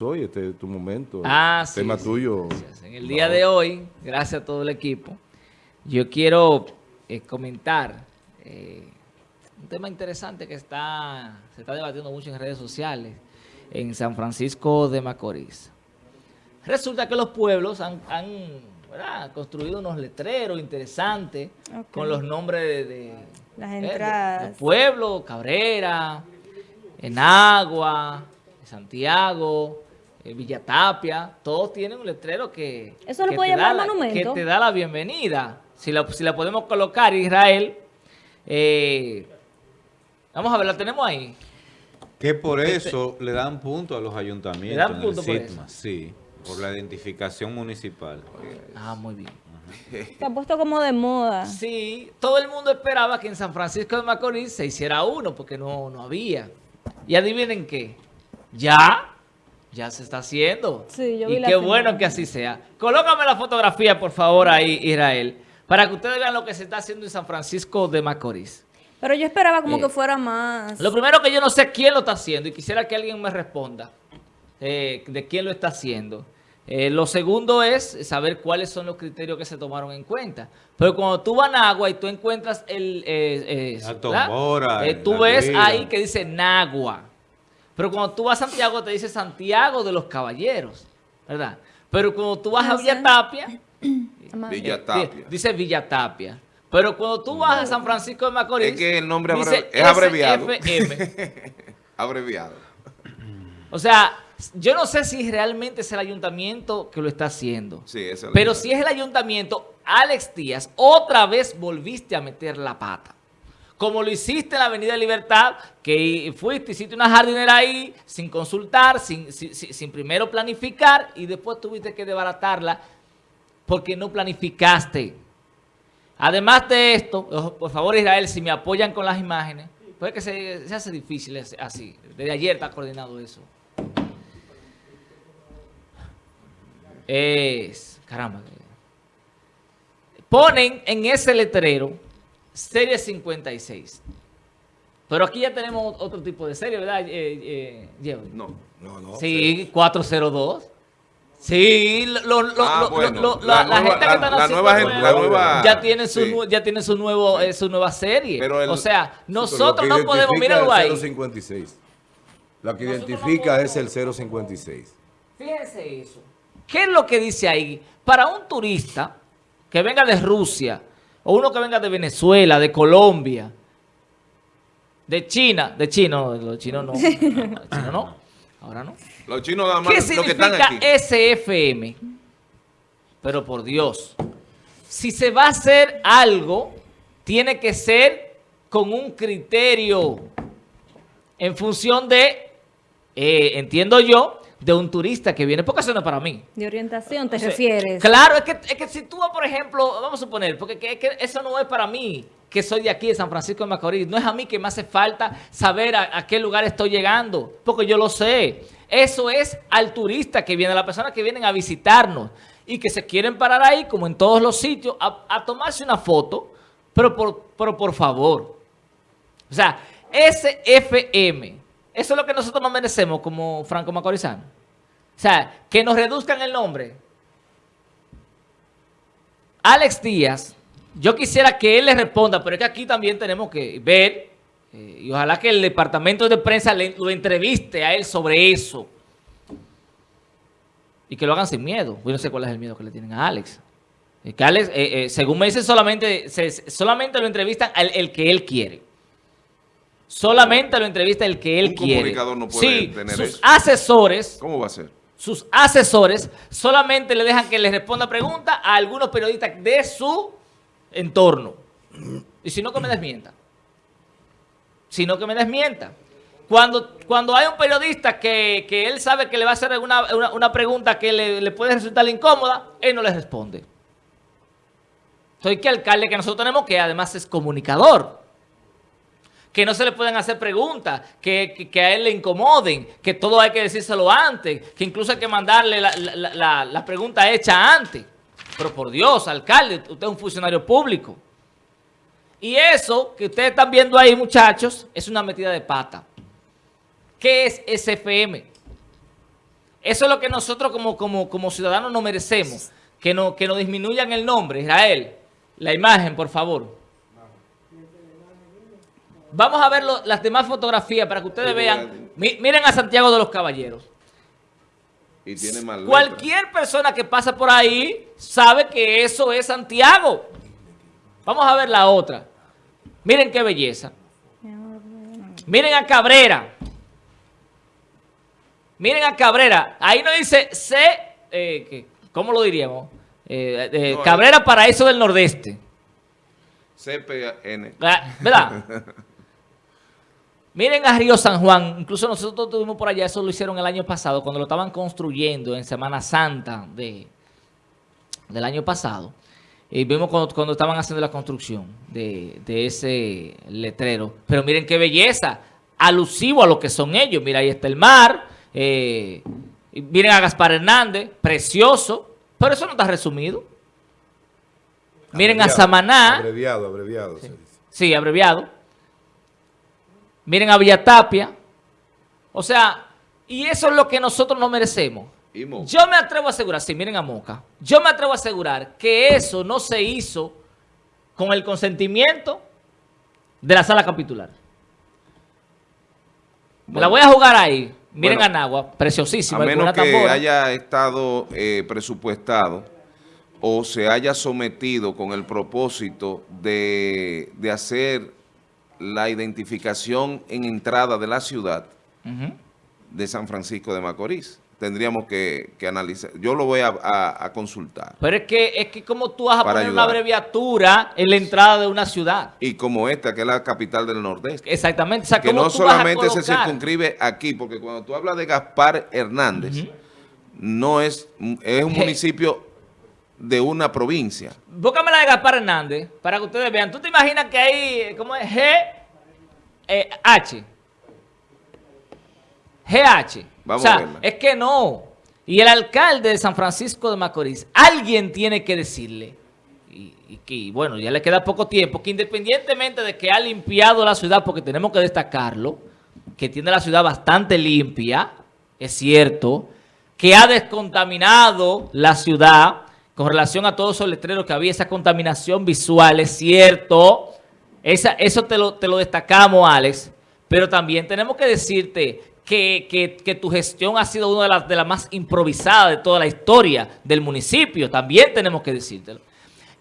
hoy, este es tu momento. Ah, el Tema tuyo. En el día de hoy, gracias a todo el equipo, yo quiero eh, comentar eh, un tema interesante que está se está debatiendo mucho en redes sociales en San Francisco de Macorís. Resulta que los pueblos han, construido unos letreros interesantes con los nombres de, las eh, entradas. pueblo, Cabrera, Enagua, Santiago, eh, Villatapia, todos tienen un letrero que, ¿Eso lo que, puede te llamar da monumento? La, que te da la bienvenida. Si la, si la podemos colocar, Israel, eh, vamos a ver, la tenemos ahí. Que por este eso le dan punto a los ayuntamientos. ¿Le dan punto por eso? Sí, por la identificación municipal. Ah, muy bien. Se ha puesto como de moda. Sí, todo el mundo esperaba que en San Francisco de Macorís se hiciera uno, porque no, no había. Y adivinen qué, ya, ya se está haciendo. Sí, yo vi y qué bueno que así sea. Colócame la fotografía, por favor, ahí, Israel, para que ustedes vean lo que se está haciendo en San Francisco de Macorís. Pero yo esperaba como eh, que fuera más... Lo primero que yo no sé quién lo está haciendo y quisiera que alguien me responda eh, de quién lo está haciendo. Eh, lo segundo es saber cuáles son los criterios que se tomaron en cuenta. Pero cuando tú vas a Nagua y tú encuentras el... Eh, tú ves ahí que dice Nagua. Pero cuando tú vas a Santiago te dice Santiago de los Caballeros, ¿verdad? Pero cuando tú vas a Villa Tapia, Villa Tapia. dice Villa Tapia. Pero cuando tú vas a San Francisco de Macorís... Es que el nombre es abreviado. abreviado. O sea, yo no sé si realmente es el ayuntamiento que lo está haciendo. Sí, es el Pero si es el ayuntamiento, Alex Díaz, otra vez volviste a meter la pata. Como lo hiciste en la Avenida Libertad, que fuiste, hiciste una jardinera ahí sin consultar, sin, primero planificar y después tuviste que desbaratarla porque no planificaste. Además de esto, por favor Israel, si me apoyan con las imágenes, puede que se hace difícil así. Desde ayer está coordinado eso. Es, caramba. Ponen en ese letrero serie 56. Pero aquí ya tenemos otro tipo de serie, ¿verdad, eh, eh, No, no, no. Sí, 402. Sí, lo, lo, ah, lo, la, la, gente que está la nueva, la nueva, ya tiene su, sí. ya tiene su nuevo, eh, su nueva serie. Pero el, o sea, nosotros no podemos, míralo ahí. 056. La que identifica no es el 056. Fíjense eso. ¿Qué es lo que dice ahí? Para un turista que venga de Rusia, o uno que venga de Venezuela, de Colombia, de China, de chino, los chinos no, chino no, ahora no. Los chinos nada más, ¿Qué significa SFM? Pero por Dios, si se va a hacer algo, tiene que ser con un criterio en función de, eh, entiendo yo, de un turista que viene, porque eso no es para mí. De orientación te refieres. Claro, es que, es que si tú, por ejemplo, vamos a suponer, porque que, que eso no es para mí, que soy de aquí, de San Francisco de Macorís, no es a mí que me hace falta saber a, qué lugar estoy llegando, porque yo lo sé. Eso es al turista que viene, a las personas que vienen a visitarnos y que se quieren parar ahí, como en todos los sitios, a, tomarse una foto, pero por, pero por favor. O sea, SFM eso es lo que nosotros nos merecemos como franco macorizano. O sea, que nos reduzcan el nombre. Alex Díaz, yo quisiera que él le responda, pero es que aquí también tenemos que ver, eh, y ojalá que el departamento de prensa le, lo entreviste a él sobre eso. Y que lo hagan sin miedo. Yo no sé cuál es el miedo que le tienen a Alex. Que Alex, eh, eh, según me dicen, solamente, solamente lo entrevistan al el que él quiere. Solamente lo entrevista el que él quiere. Un comunicador no puede sí, sus asesores... ¿Cómo va a ser? Sus asesores solamente le dejan que le responda preguntas a algunos periodistas de su entorno. Y si no, que me desmienta. Si no, que me desmienta. Cuando, cuando hay un periodista que, él sabe que le va a hacer una, una, pregunta que le, le, puede resultar incómoda, él no le responde. Soy que alcalde que nosotros tenemos que además es comunicador que no se le pueden hacer preguntas, que, a él le incomoden, que todo hay que decírselo antes, que incluso hay que mandarle la, pregunta hecha antes. Pero por Dios, alcalde, usted es un funcionario público. Y eso que ustedes están viendo ahí, muchachos, es una metida de pata. ¿Qué es SFM? Eso es lo que nosotros como, como, como ciudadanos no merecemos. Que, no, que nos disminuyan el nombre. Israel, la imagen, por favor. Vamos a ver lo- las demás fotografías para que ustedes Sí, vean. Mi- miren a Santiago de los Caballeros. Y tiene más letra. Cualquier persona que pasa por ahí sabe que eso es Santiago. Vamos a ver la otra. Miren qué belleza. Miren a Cabrera. Miren a Cabrera. Ahí no dice C, eh. ¿cómo lo diríamos? Eh, eh, No, Cabrera Paraíso del Nordeste. CPN. Ah, ¿Verdad? Miren a Río San Juan, incluso nosotros estuvimos por allá, eso lo hicieron el año pasado, cuando lo estaban construyendo en Semana Santa de, del año pasado. Y vimos cuando, cuando estaban haciendo la construcción de, de ese letrero. Pero miren qué belleza, alusivo a lo que son ellos. Mira, ahí está el mar. eh, miren a Gaspar Hernández, precioso. Pero eso no está resumido. Miren a Samaná. Abreviado, abreviado. se dice. Sí, abreviado. Miren a Villatapia. O sea, y eso es lo que nosotros no merecemos. Yo me atrevo a asegurar, sí, miren a Moca. Yo me atrevo a asegurar que eso no se hizo con el consentimiento de la sala capitular. Me la voy a jugar ahí. Miren Bueno, a Nagua, preciosísima. a menos que tambora. haya estado eh, presupuestado o se haya sometido con el propósito de, de hacer la identificación en entrada de la ciudad de San Francisco de Macorís. Tendríamos que, que analizar. Yo lo voy a, a- a consultar. Pero es que, es que como tú vas a poner una abreviatura en la entrada de una ciudad. Y como esta, que es la capital del Nordeste. Exactamente. O sea, que ¿cómo no tú vas a solamente se circunscribe aquí, porque cuando tú hablas de Gaspar Hernández, no es, es un municipio de una provincia. Búscame la de Gaspar Hernández para que ustedes vean. ¿Tú te imaginas que hay, ¿cómo es? G, eh, H. GH. Vamos o sea, a verla. es que no. Y el alcalde de San Francisco de Macorís, alguien tiene que decirle, y, y que, bueno, ya le queda poco tiempo, que independientemente de que ha limpiado la ciudad, porque tenemos que destacarlo, que tiene la ciudad bastante limpia, es cierto, que ha descontaminado la ciudad con relación a todos esos letreros que había, esa contaminación visual, es cierto, esa, eso te lo, te lo destacamos, Alex, pero también tenemos que decirte que, que- que tu gestión ha sido una de las, de las más improvisadas de toda la historia del municipio, también tenemos que decírtelo.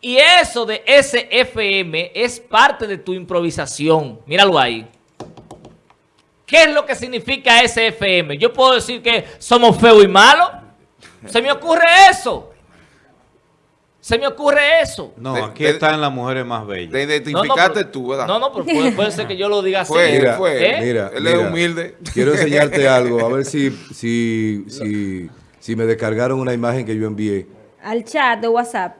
Y eso de SFM es parte de tu improvisación, míralo ahí. ¿Qué es lo que significa SFM? Yo puedo decir que somos feos y malos. Se me ocurre eso. Se me ocurre eso. No, aquí están las mujeres más bellas. Te No, no, identificaste tú, ¿verdad? No, no, pero puede, puede ser que yo lo diga así. Fue, Mira, fue. ¿eh? él. Mira, él mira, es humilde. Quiero enseñarte algo, a ver si, si, si, si me descargaron una imagen que yo envié. Al chat de WhatsApp.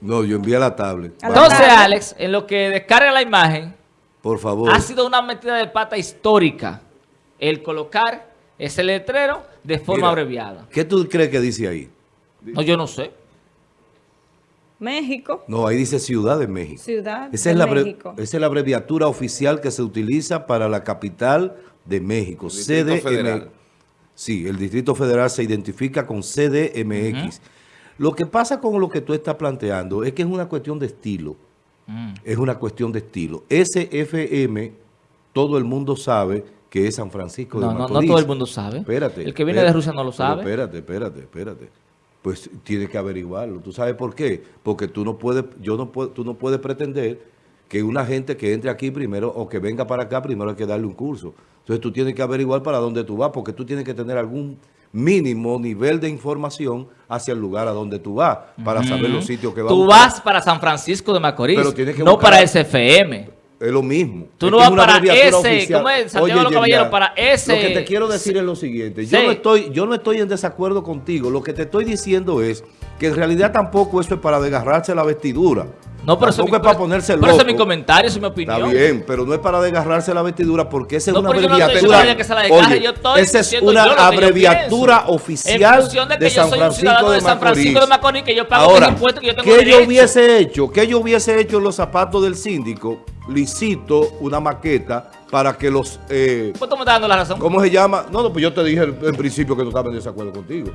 No, yo envié a la tablet. A Entonces, tablet. Alex, en lo que descarga la imagen, Por favor. ha sido una metida de pata histórica el colocar ese letrero de forma Mira, abreviada. ¿Qué tú crees que dice ahí? No, yo no sé. México. No, ahí dice Ciudad de México. Ciudad Esa de es, la México. esa es la abreviatura oficial que se utiliza para la capital de México. Distrito CDM. Federal. Sí, el Distrito Federal se identifica con CDMX. Lo que pasa con lo que tú estás planteando es que es una cuestión de estilo. Mm. Es una cuestión de estilo. SFM, todo el mundo sabe que es San Francisco No, de no, no Macorís. todo el mundo sabe. Espérate. El que viene espérate. de Rusia no lo sabe. espérate, espérate, espérate. Pues tiene que averiguarlo. ¿Tú sabes por qué? Porque tú no puedes, yo no puedo, tú no puedes pretender que una gente que entre aquí primero o que venga para acá primero hay que darle un curso. Entonces tú tienes que averiguar para dónde tú vas porque tú tienes que tener algún mínimo nivel de información hacia el lugar a donde tú vas para saber los sitios que vas Tú vas para San Francisco de Macorís, Pero tienes que no buscar- para SFM. Es lo mismo. Tú Es no es vas una para ese, oficial. ¿cómo es? Santiago de los Oye, Caballeros, Yerjan, para ese- Lo que te quiero decir es lo siguiente. Yo Sí. no estoy, yo no estoy en desacuerdo contigo. Lo que te estoy diciendo es que en realidad tampoco eso es para desgarrarse la vestidura. No, pero eso tampoco es para ponerse pero loco. ese es mi comentario, es mi opinión. Está bien, pero no es para desgarrarse la vestidura porque esa es No, una pero yo no estoy abreviatura. diciendo que se la desgarre, Oye, yo estoy esa es una yo yo abreviatura oficial En de que yo San soy un Francisco de de San Francisco de Macorís, que yo pago Ahora, mis impuestos, que yo tengo ¿qué yo hubiese hecho? ¿Qué yo hubiese hecho en los zapatos del síndico? Licito una maqueta para que los... eh, Pues tú me estás dando la razón. ¿Cómo se llama? No, no, pues yo te dije en principio que no estaba en desacuerdo contigo.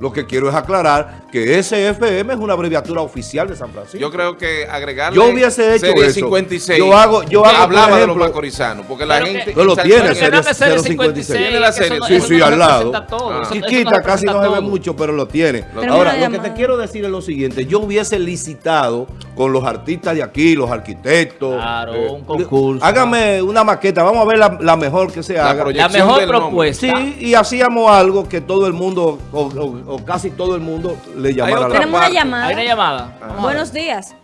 Lo que quiero es aclarar que SFM es una abreviatura oficial de San Francisco. Yo creo que agregarle Yo hubiese hecho serie eso. 56. Yo hago- yo hago, hablaba de los ejemplo- macorizanos, porque la Pero que- gente... No lo tiene, serie dame serie 056. 56, Tiene la serie, no- Sí, sí, no al lado. Ah. no Chiquita, casi no se ve mucho, pero lo tiene. Pero Ahora, lo que te quiero decir es lo siguiente. Yo hubiese licitado con los artistas de aquí, los arquitectos. Claro, eh, un concurso. Hágame una maqueta. Vamos a ver la, la mejor que se La haga. La mejor nombre. propuesta. Sí, y hacíamos algo que todo el mundo, o, o- o casi todo el mundo, le llamara otra la Tenemos una llamada. Hay una llamada. A. Buenos días.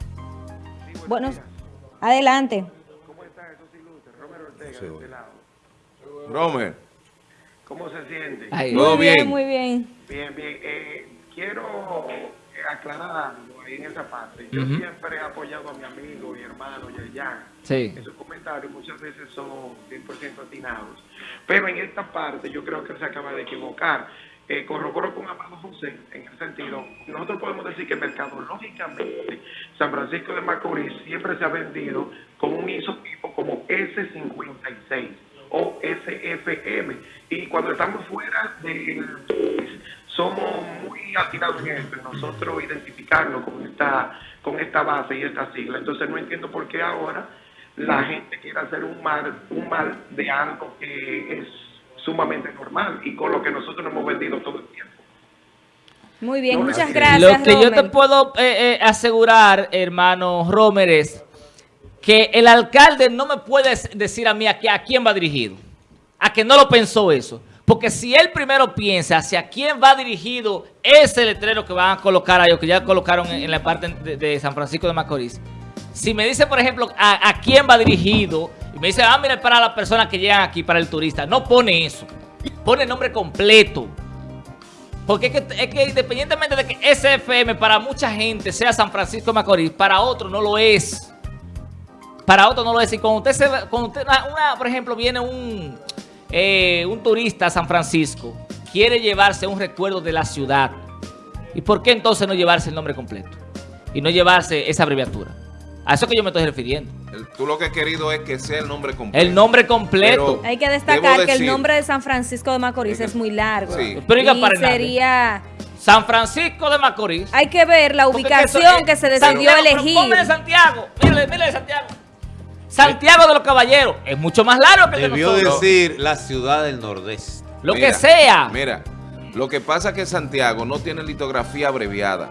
Buenos. Adelante. Romer, ¿Cómo se siente? Ay, Todo muy bien, bien. muy bien. Bien, bien. Eh, quiero aclarar algo ahí en esa parte. Yo siempre he apoyado a mi amigo y hermano Yayan. Sí. En sus comentarios muchas veces son 100% atinados. Pero en esta parte yo creo que él se acaba de equivocar. Eh, corroboro con Amado José en el sentido, nosotros podemos decir que mercadológicamente San Francisco de Macorís siempre se ha vendido con un isotipo como S56 o SFM. Y cuando estamos fuera del país, somos muy atinados en esto, en nosotros identificarnos con esta, con esta base y esta sigla. Entonces no entiendo por qué ahora la gente quiere hacer un mal, un mal de algo que es sumamente normal y con lo que nosotros nos hemos vendido todo el tiempo. Muy bien, No, muchas gracias, Lo que yo te puedo eh, eh, asegurar, hermano Romer, es que el alcalde no me puede decir a mí a, que- a quién va dirigido. A que no lo pensó eso. Porque si él primero piensa hacia quién va dirigido ese letrero que van a colocar ahí, o que ya colocaron en, en la parte de, San Francisco de Macorís. Si me dice, por ejemplo, a, quién va dirigido, y me dice, ah, mira, para las personas que llegan aquí, para el turista. No pone eso. Pone el nombre completo. Porque es que, es que independientemente de que SFM para mucha gente sea San Francisco de Macorís, para otro no lo es. Para otro no lo es. Y cuando usted, se, cuando usted una, por ejemplo, viene un, eh, un turista a San Francisco, quiere llevarse un recuerdo de la ciudad. ¿Y por qué entonces no llevarse el nombre completo? Y no llevarse esa abreviatura. A eso que yo me estoy refiriendo. el- tú lo que has querido es que sea el nombre completo. El nombre completo. Hay que destacar que el nombre de San Francisco de Macorís es muy largo. Sí. Pero diga y para sería... San Francisco de Macorís. Hay que ver la ubicación eso que se decidió Santiago, pero elegir. ponme de Santiago. Mírale, mírale de Santiago. Santiago de los Caballeros. Es mucho más largo que el de Debió nosotros. decir la ciudad del Nordeste. Lo Mira, que sea. Mira, lo que pasa es que Santiago no tiene litografía abreviada.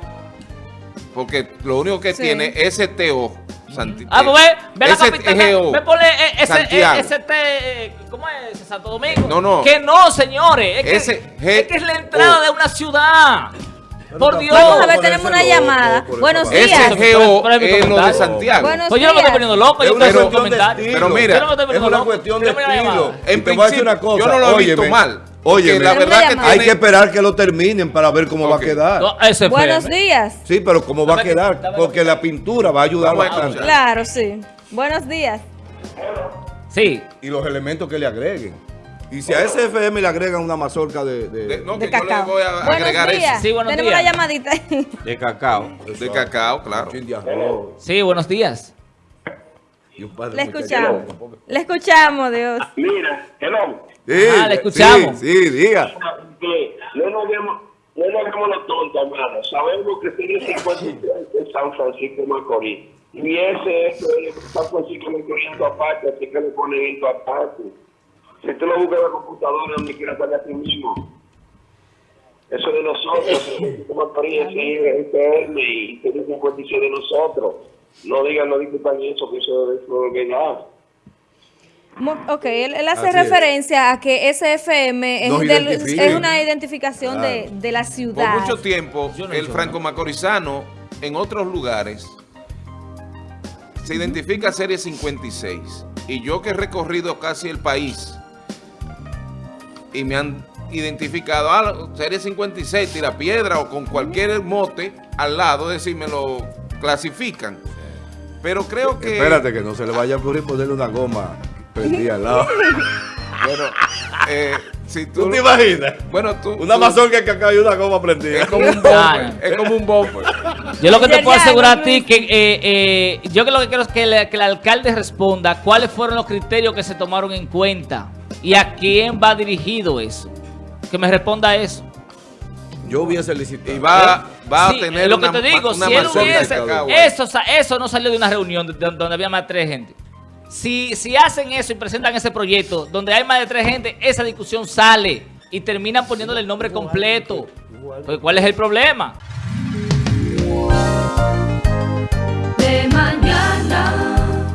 Porque lo único que Sí. tiene es STO. Santi- Ah, pues ve, ve la capital. STO. Me pone eh, ese, eh, Santiago. ST, eh, ¿cómo es? Santo Domingo. No, no. Que no, señores. Es que, es, que es la entrada O. de una ciudad. Por Dios. Vamos a ver, tenemos una llamada. Buenos días. SGO es es lo de. Santiago. Buenos Pues yo no me estoy poniendo loco. Yo estoy haciendo un cuestión de comentario. estilo. Pero mira, Yo no me estoy es una cuestión de estilo. En principio, cosa. yo no lo he visto mal. Óyeme. la verdad que. Hay que esperar que lo terminen para ver cómo va a quedar. No. Buenos días. Sí, pero cómo va a quedar. Porque la pintura va a ayudar bastante. Claro, sí. Buenos días. Sí. Y los elementos que le agreguen. Y si a SFM le agregan una mazorca de... de- de- no, De que yo le cacao. voy a Buenos agregar días. eso. Sí, buenos Tenemos días. una llamadita. De cacao. De cacao, claro. Sí, buenos días. Le escuchamos. Le escuchamos, Dios. Mira, hello, Sí, Ajá, le escuchamos. Sí, sí, diga. no nos vemos, no nos vemos los tontos, hermano. Sabemos que tiene 53 en San Francisco de Macorís. Y ese es San Francisco de Macorís aparte, así que le ponen esto aparte. Si tú lo buscas en la computadora, donde quiera sale a ti mismo. Eso de nosotros, de Macorís es IFM y tiene 56 de nosotros. No digan, no discutan eso, que eso, es verdad. Mu- Ok, él, él hace Así es. referencia a que SFM es, del- es una identificación de, Claro. de la Por ciudad. mucho tiempo, no el franco macorizano en otros lugares se identifica serie 56. Y yo que he recorrido casi el país y me han identificado, ah, serie 56, tira piedra o con cualquier mote al lado, es decir, me lo clasifican. Pero creo que... Espérate que no se le vaya a ocurrir ponerle una goma prendida al lado. Bueno, eh, si tú... ¿Tú te imaginas? Bueno, tú... Una tú- mazorca que acá y una goma prendida. Es como un bomber, es como un bomber. Yo lo que te puedo asegurar a ti que eh, eh, yo que lo que quiero es que, le- que el alcalde responda cuáles fueron los criterios que se tomaron en cuenta ¿Y a quién va dirigido eso? Que me responda eso. Yo hubiese licitado. Y va, ¿Eh? va sí, a tener lo que te digo, una si él hubiese, eso, no salió de una reunión donde había más de tres gente. Si, si hacen eso y presentan ese proyecto donde hay más de tres gente, esa discusión sale y terminan poniéndole el nombre completo. Pues, ¿Cuál es el problema? De mañana.